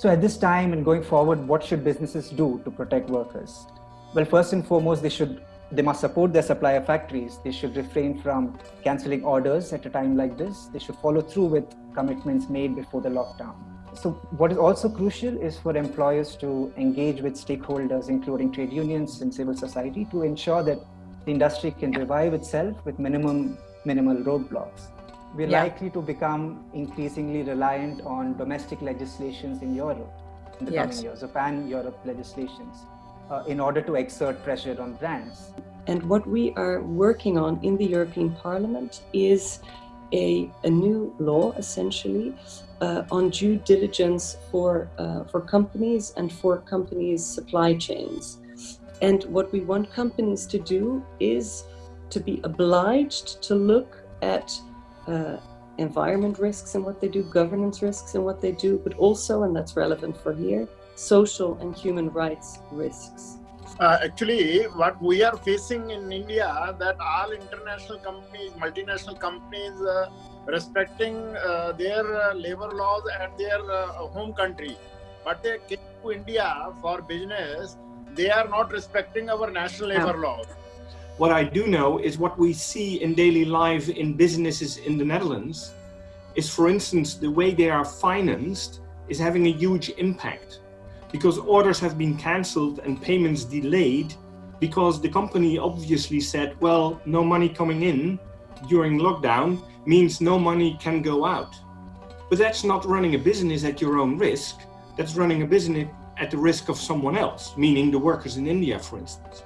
So at this time and going forward, what should businesses do to protect workers? Well, first and foremost, they should they must support their supplier factories. They should refrain from canceling orders at a time like this. They should follow through with commitments made before the lockdown. So what is also crucial is for employers to engage with stakeholders, including trade unions and civil society, to ensure that the industry can revive itself with minimum minimal roadblocks. We're yeah. likely to become increasingly reliant on domestic legislations in Europe in the yes. coming years, of pan-Europe legislations, uh, in order to exert pressure on brands. And what we are working on in the European Parliament is a, a new law, essentially, uh, on due diligence for, uh, for companies and for companies' supply chains. And what we want companies to do is to be obliged to look at uh, environment risks and what they do, governance risks and what they do, but also, and that's relevant for here, social and human rights risks. Uh, actually, what we are facing in India, that all international companies, multinational companies, uh, respecting uh, their uh, labor laws at their uh, home country, but they came to India for business, they are not respecting our national labor yeah. laws. What I do know is what we see in daily life in businesses in the Netherlands is, for instance, the way they are financed is having a huge impact because orders have been cancelled and payments delayed because the company obviously said, well, no money coming in during lockdown means no money can go out. But that's not running a business at your own risk. That's running a business at the risk of someone else, meaning the workers in India, for instance.